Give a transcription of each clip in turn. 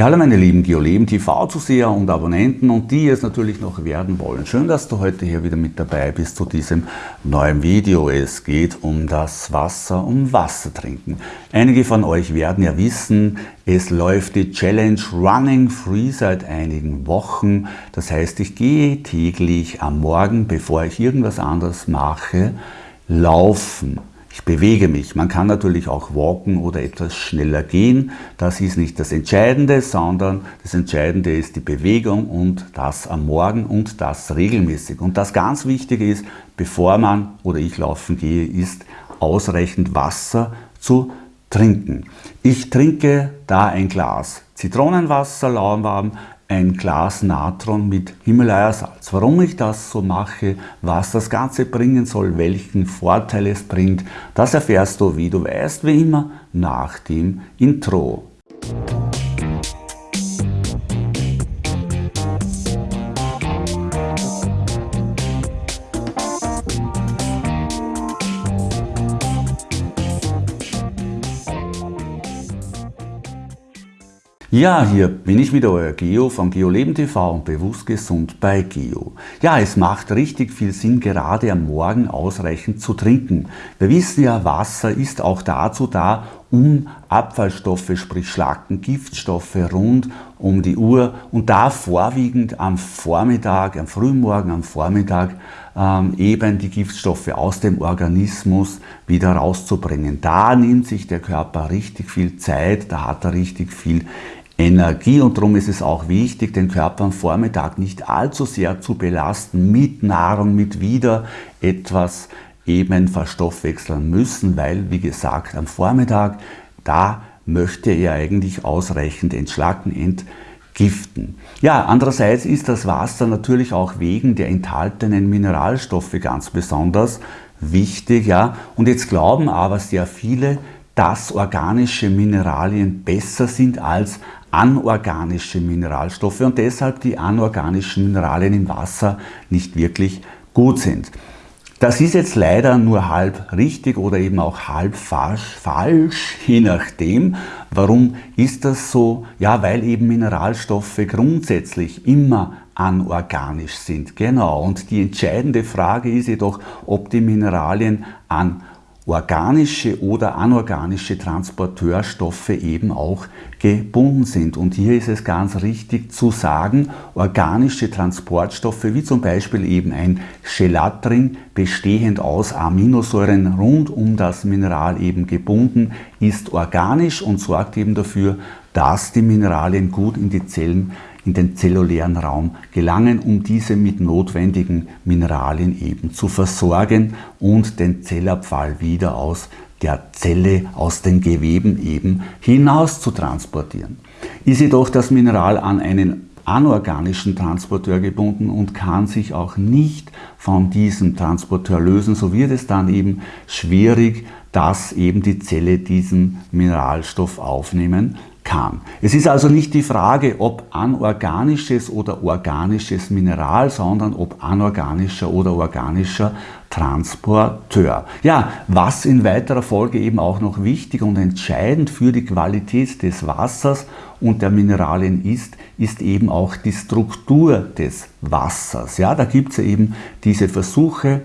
Ja, hallo meine lieben Geoleben TV-Zuseher und Abonnenten und die es natürlich noch werden wollen. Schön, dass du heute hier wieder mit dabei bist zu diesem neuen Video. Es geht um das Wasser, um Wasser trinken. Einige von euch werden ja wissen, es läuft die Challenge Running Free seit einigen Wochen. Das heißt, ich gehe täglich am Morgen, bevor ich irgendwas anderes mache, laufen. Ich bewege mich. Man kann natürlich auch walken oder etwas schneller gehen. Das ist nicht das Entscheidende, sondern das Entscheidende ist die Bewegung und das am Morgen und das regelmäßig. Und das ganz Wichtige ist, bevor man oder ich laufen gehe, ist ausreichend Wasser zu trinken. Ich trinke da ein Glas Zitronenwasser lauwarm, ein Glas Natron mit Himalaya-Salz. Warum ich das so mache, was das Ganze bringen soll, welchen Vorteil es bringt, das erfährst du, wie du weißt, wie immer, nach dem Intro. Ja, hier bin ich wieder, euer Geo von GeoLeben TV und Bewusst Gesund bei Geo. Ja, es macht richtig viel Sinn, gerade am Morgen ausreichend zu trinken. Wir wissen ja, Wasser ist auch dazu da, um Abfallstoffe, sprich Schlacken, Giftstoffe rund um die Uhr und da vorwiegend am Vormittag, am Frühmorgen, am Vormittag ähm, eben die Giftstoffe aus dem Organismus wieder rauszubringen. Da nimmt sich der Körper richtig viel Zeit, da hat er richtig viel Energie und darum ist es auch wichtig, den Körper am Vormittag nicht allzu sehr zu belasten mit Nahrung, mit wieder etwas eben verstoffwechseln müssen, weil wie gesagt am Vormittag, da möchte er eigentlich ausreichend entschlacken, entgiften. Ja, andererseits ist das Wasser natürlich auch wegen der enthaltenen Mineralstoffe ganz besonders wichtig. Ja? Und jetzt glauben aber sehr viele, dass organische Mineralien besser sind als anorganische Mineralstoffe und deshalb die anorganischen Mineralien im Wasser nicht wirklich gut sind. Das ist jetzt leider nur halb richtig oder eben auch halb falsch, falsch, je nachdem. Warum ist das so? Ja, weil eben Mineralstoffe grundsätzlich immer anorganisch sind. Genau. Und die entscheidende Frage ist jedoch, ob die Mineralien an organische oder anorganische Transporteurstoffe eben auch gebunden sind. Und hier ist es ganz richtig zu sagen, organische Transportstoffe wie zum Beispiel eben ein Gelatring bestehend aus Aminosäuren rund um das Mineral eben gebunden ist organisch und sorgt eben dafür, dass die Mineralien gut in die Zellen in den zellulären Raum gelangen, um diese mit notwendigen Mineralien eben zu versorgen und den Zellabfall wieder aus der Zelle, aus den Geweben eben hinaus zu transportieren. Ist jedoch das Mineral an einen anorganischen Transporteur gebunden und kann sich auch nicht von diesem Transporteur lösen, so wird es dann eben schwierig, dass eben die Zelle diesen Mineralstoff aufnehmen kann. Es ist also nicht die Frage, ob anorganisches oder organisches Mineral, sondern ob anorganischer oder organischer Transporteur. Ja, was in weiterer Folge eben auch noch wichtig und entscheidend für die Qualität des Wassers und der Mineralien ist, ist eben auch die Struktur des Wassers. Ja, da gibt es eben diese Versuche,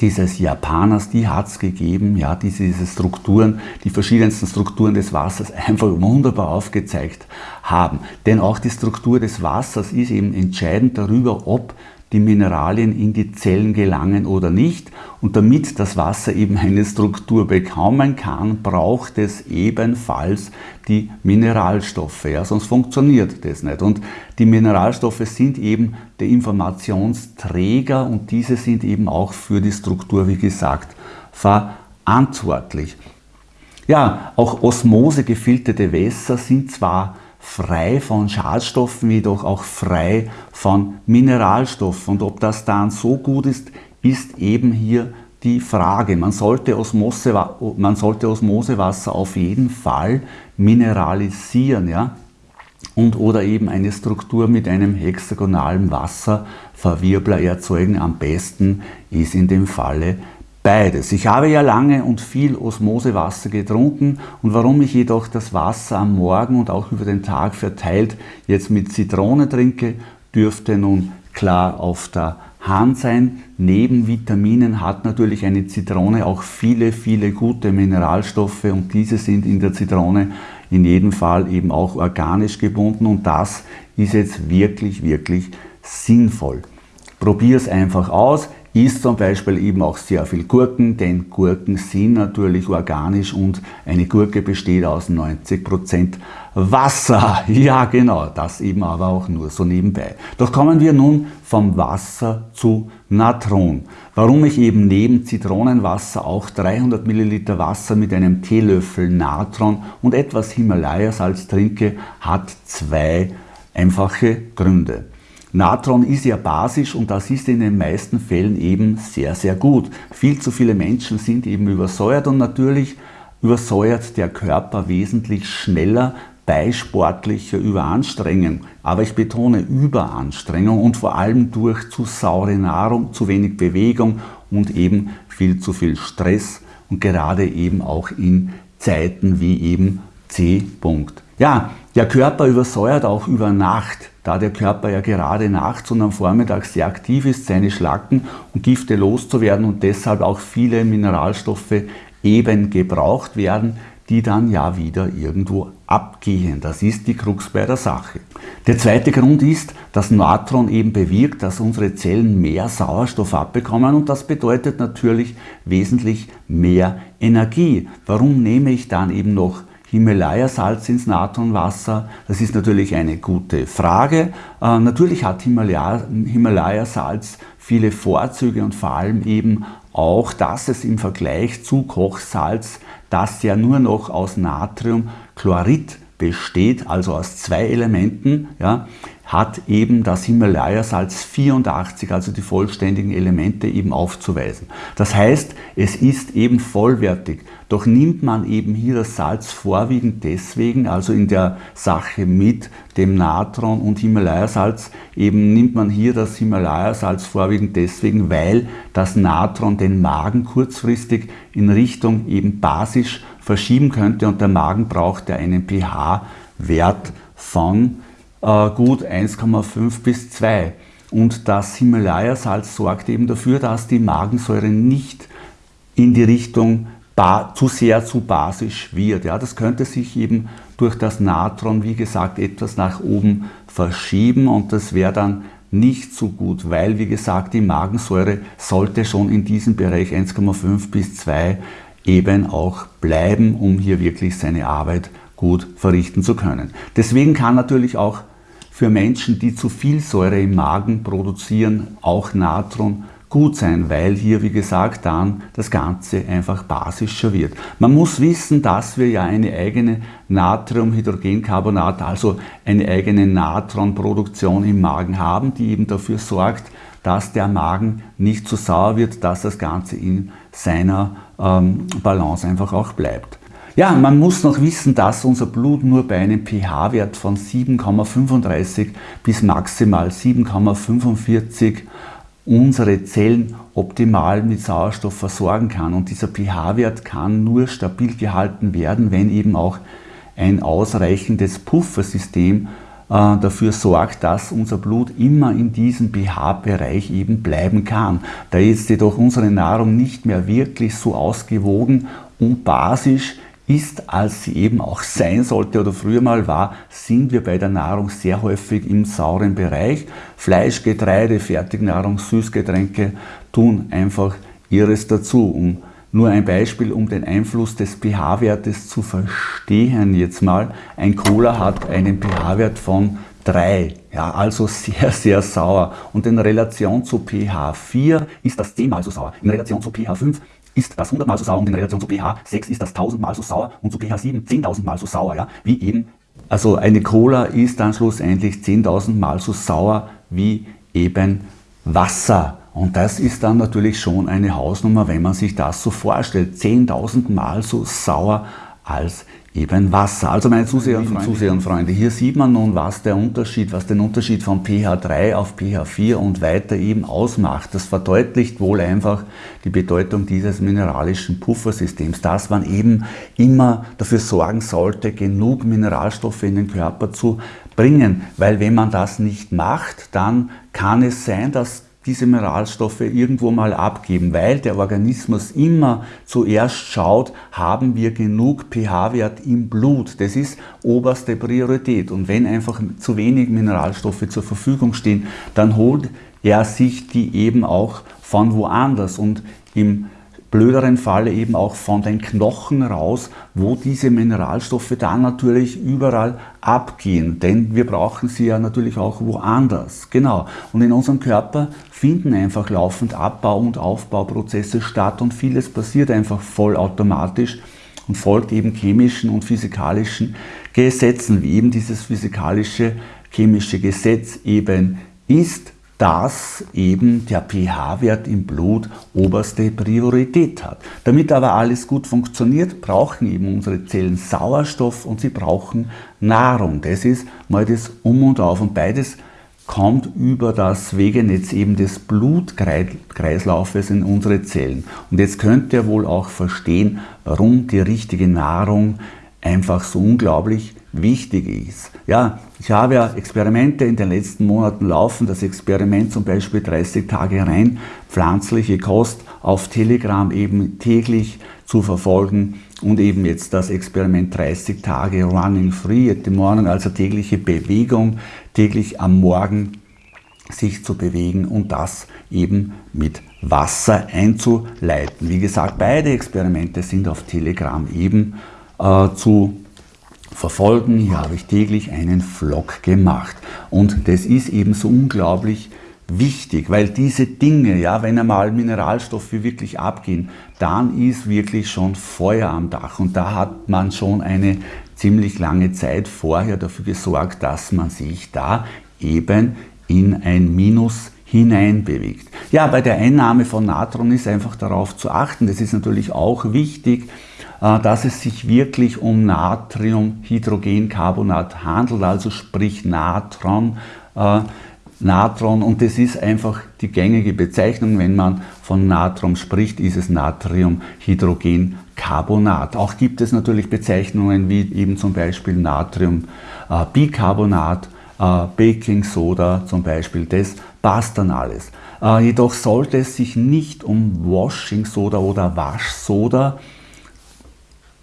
dieses Japaners, die hat es gegeben, ja, diese, diese Strukturen, die verschiedensten Strukturen des Wassers einfach wunderbar aufgezeigt haben. Denn auch die Struktur des Wassers ist eben entscheidend darüber, ob die Mineralien in die Zellen gelangen oder nicht. Und damit das Wasser eben eine Struktur bekommen kann, braucht es ebenfalls die Mineralstoffe. Ja, sonst funktioniert das nicht. Und die Mineralstoffe sind eben der Informationsträger und diese sind eben auch für die Struktur, wie gesagt, verantwortlich. Ja, auch osmosegefilterte Wässer sind zwar frei von Schadstoffen, jedoch auch frei von Mineralstoffen. Und ob das dann so gut ist, ist eben hier die Frage. Man sollte, Osmose, man sollte Osmosewasser auf jeden Fall mineralisieren. Ja? Und oder eben eine Struktur mit einem hexagonalen Wasserverwirbler erzeugen. Am besten ist in dem Falle Beides. Ich habe ja lange und viel Osmosewasser getrunken und warum ich jedoch das Wasser am Morgen und auch über den Tag verteilt jetzt mit Zitrone trinke, dürfte nun klar auf der Hand sein. Neben Vitaminen hat natürlich eine Zitrone auch viele, viele gute Mineralstoffe und diese sind in der Zitrone in jedem Fall eben auch organisch gebunden und das ist jetzt wirklich, wirklich sinnvoll. Probier es einfach aus. Isst zum Beispiel eben auch sehr viel Gurken, denn Gurken sind natürlich organisch und eine Gurke besteht aus 90% Wasser. Ja genau, das eben aber auch nur so nebenbei. Doch kommen wir nun vom Wasser zu Natron. Warum ich eben neben Zitronenwasser auch 300 Milliliter Wasser mit einem Teelöffel Natron und etwas Himalaya-Salz trinke, hat zwei einfache Gründe. Natron ist ja basisch und das ist in den meisten Fällen eben sehr, sehr gut. Viel zu viele Menschen sind eben übersäuert und natürlich übersäuert der Körper wesentlich schneller bei sportlicher Überanstrengung. Aber ich betone Überanstrengung und vor allem durch zu saure Nahrung, zu wenig Bewegung und eben viel zu viel Stress und gerade eben auch in Zeiten wie eben C. -Punkt. Ja, der Körper übersäuert auch über Nacht, da der Körper ja gerade nachts und am Vormittag sehr aktiv ist, seine Schlacken und Gifte loszuwerden und deshalb auch viele Mineralstoffe eben gebraucht werden, die dann ja wieder irgendwo abgehen. Das ist die Krux bei der Sache. Der zweite Grund ist, dass Natron eben bewirkt, dass unsere Zellen mehr Sauerstoff abbekommen und das bedeutet natürlich wesentlich mehr Energie. Warum nehme ich dann eben noch Himalaya-Salz ins Natronwasser? Das ist natürlich eine gute Frage. Äh, natürlich hat Himalaya-Salz viele Vorzüge und vor allem eben auch, dass es im Vergleich zu Kochsalz, das ja nur noch aus Natriumchlorid besteht, also aus zwei Elementen, ja, hat eben das Himalaya-Salz 84, also die vollständigen Elemente eben aufzuweisen. Das heißt, es ist eben vollwertig. Doch nimmt man eben hier das Salz vorwiegend deswegen, also in der Sache mit dem Natron und Himalaya-Salz, eben nimmt man hier das Himalaya-Salz vorwiegend deswegen, weil das Natron den Magen kurzfristig in Richtung eben basisch verschieben könnte und der Magen braucht ja einen pH-Wert von gut 1,5 bis 2. Und das Himalaya-Salz sorgt eben dafür, dass die Magensäure nicht in die Richtung zu sehr zu basisch wird. Ja, das könnte sich eben durch das Natron, wie gesagt, etwas nach oben verschieben und das wäre dann nicht so gut, weil, wie gesagt, die Magensäure sollte schon in diesem Bereich 1,5 bis 2 eben auch bleiben, um hier wirklich seine Arbeit gut verrichten zu können. Deswegen kann natürlich auch für Menschen, die zu viel Säure im Magen produzieren, auch Natron gut sein, weil hier, wie gesagt, dann das Ganze einfach basischer wird. Man muss wissen, dass wir ja eine eigene Natriumhydrogencarbonat, also eine eigene Natronproduktion im Magen haben, die eben dafür sorgt, dass der Magen nicht zu sauer wird, dass das Ganze in seiner ähm, Balance einfach auch bleibt. Ja, man muss noch wissen, dass unser Blut nur bei einem pH-Wert von 7,35 bis maximal 7,45 unsere Zellen optimal mit Sauerstoff versorgen kann. Und dieser pH-Wert kann nur stabil gehalten werden, wenn eben auch ein ausreichendes Puffersystem äh, dafür sorgt, dass unser Blut immer in diesem pH-Bereich eben bleiben kann. Da jetzt jedoch unsere Nahrung nicht mehr wirklich so ausgewogen und basisch ist, als sie eben auch sein sollte oder früher mal war, sind wir bei der Nahrung sehr häufig im sauren Bereich. Fleisch, Getreide, Fertignahrung, Süßgetränke tun einfach ihres dazu. Um nur ein Beispiel, um den Einfluss des pH-Wertes zu verstehen jetzt mal. Ein Cola hat einen pH-Wert von 3, ja, also sehr, sehr sauer. Und in Relation zu pH 4 ist das 10 mal so sauer. In Relation zu pH 5 ist das 100 mal so sauer und in Relation zu pH 6 ist das 1000 mal so sauer und zu pH 7 10.000 mal so sauer, ja, wie eben, also eine Cola ist dann schlussendlich 10.000 mal so sauer wie eben Wasser. Und das ist dann natürlich schon eine Hausnummer, wenn man sich das so vorstellt. 10.000 mal so sauer als eben Wasser. Also meine Zuseher und Zuseher und Freunde, hier sieht man nun, was der Unterschied, was den Unterschied von pH 3 auf pH 4 und weiter eben ausmacht. Das verdeutlicht wohl einfach die Bedeutung dieses mineralischen Puffersystems, dass man eben immer dafür sorgen sollte, genug Mineralstoffe in den Körper zu bringen, weil wenn man das nicht macht, dann kann es sein, dass diese Mineralstoffe irgendwo mal abgeben, weil der Organismus immer zuerst schaut, haben wir genug pH-Wert im Blut. Das ist oberste Priorität. Und wenn einfach zu wenig Mineralstoffe zur Verfügung stehen, dann holt er sich die eben auch von woanders. Und im blöderen Falle eben auch von den Knochen raus, wo diese Mineralstoffe dann natürlich überall abgehen, denn wir brauchen sie ja natürlich auch woanders. Genau. Und in unserem Körper finden einfach laufend Abbau- und Aufbauprozesse statt und vieles passiert einfach vollautomatisch und folgt eben chemischen und physikalischen Gesetzen, wie eben dieses physikalische chemische Gesetz eben ist dass eben der pH-Wert im Blut oberste Priorität hat. Damit aber alles gut funktioniert, brauchen eben unsere Zellen Sauerstoff und sie brauchen Nahrung. Das ist mal das Um und Auf und beides kommt über das Wegenetz eben des Blutkreislaufes in unsere Zellen. Und jetzt könnt ihr wohl auch verstehen, warum die richtige Nahrung einfach so unglaublich wichtig ist. Ja, ich habe ja Experimente in den letzten Monaten laufen. Das Experiment zum Beispiel 30 Tage rein pflanzliche Kost auf Telegram eben täglich zu verfolgen und eben jetzt das Experiment 30 Tage Running Free at the Morning, also tägliche Bewegung, täglich am Morgen sich zu bewegen und das eben mit Wasser einzuleiten. Wie gesagt, beide Experimente sind auf Telegram eben äh, zu verfolgen. Hier habe ich täglich einen Vlog gemacht. Und das ist eben so unglaublich wichtig, weil diese Dinge, ja, wenn einmal Mineralstoffe wirklich abgehen, dann ist wirklich schon Feuer am Dach. Und da hat man schon eine ziemlich lange Zeit vorher dafür gesorgt, dass man sich da eben in ein Minus hineinbewegt. Ja, bei der Einnahme von Natron ist einfach darauf zu achten. Das ist natürlich auch wichtig, äh, dass es sich wirklich um Natriumhydrogencarbonat handelt, also sprich Natron. Äh, Natron und das ist einfach die gängige Bezeichnung, wenn man von Natron spricht, ist es Natriumhydrogencarbonat. Auch gibt es natürlich Bezeichnungen wie eben zum Beispiel Natriumbicarbonat, äh, Baking Soda zum Beispiel, das passt dann alles. Jedoch sollte es sich nicht um Washing Soda oder Waschsoda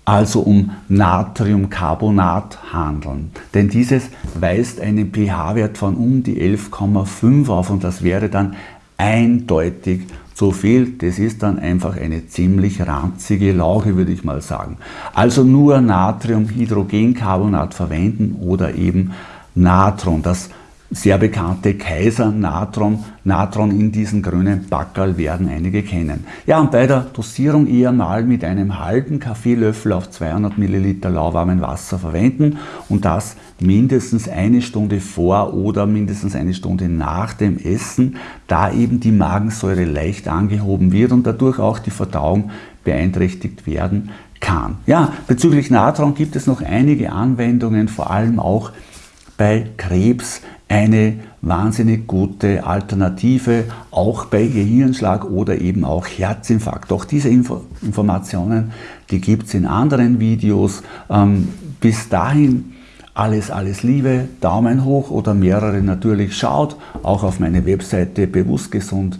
also um Natriumcarbonat handeln. Denn dieses weist einen pH-Wert von um die 11,5 auf und das wäre dann eindeutig zu viel. Das ist dann einfach eine ziemlich ranzige Lauge, würde ich mal sagen. Also nur Natriumhydrogencarbonat verwenden oder eben Natron. Das sehr bekannte Kaiser Natron, Natron in diesen grünen Backerl werden einige kennen. Ja, und bei der Dosierung eher mal mit einem halben Kaffeelöffel auf 200 Milliliter lauwarmen Wasser verwenden und das mindestens eine Stunde vor oder mindestens eine Stunde nach dem Essen, da eben die Magensäure leicht angehoben wird und dadurch auch die Verdauung beeinträchtigt werden kann. Ja, bezüglich Natron gibt es noch einige Anwendungen, vor allem auch bei Krebs eine wahnsinnig gute Alternative, auch bei Gehirnschlag oder eben auch Herzinfarkt. Auch diese Info Informationen, die gibt es in anderen Videos. Ähm, bis dahin alles, alles Liebe, Daumen hoch oder mehrere natürlich. Schaut auch auf meine Webseite Bewusstgesund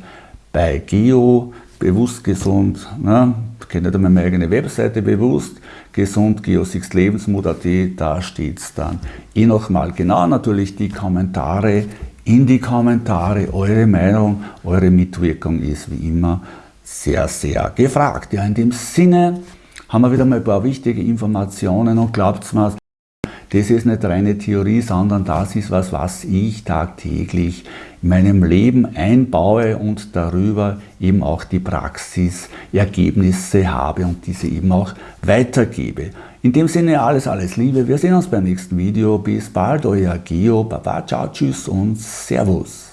bei Geo, Bewusstgesund, ne? Kennt ihr meine eigene Webseite bewusst, gesund, Geosix Lebensmut.at, da steht es dann eh nochmal genau. Natürlich die Kommentare in die Kommentare, eure Meinung, eure Mitwirkung ist wie immer sehr, sehr gefragt. Ja, in dem Sinne haben wir wieder mal ein paar wichtige Informationen und glaubt mir, das ist nicht reine Theorie, sondern das ist was, was ich tagtäglich in meinem Leben einbaue und darüber eben auch die Praxisergebnisse habe und diese eben auch weitergebe. In dem Sinne alles, alles Liebe. Wir sehen uns beim nächsten Video. Bis bald, euer Geo. Baba, ciao, tschüss und Servus.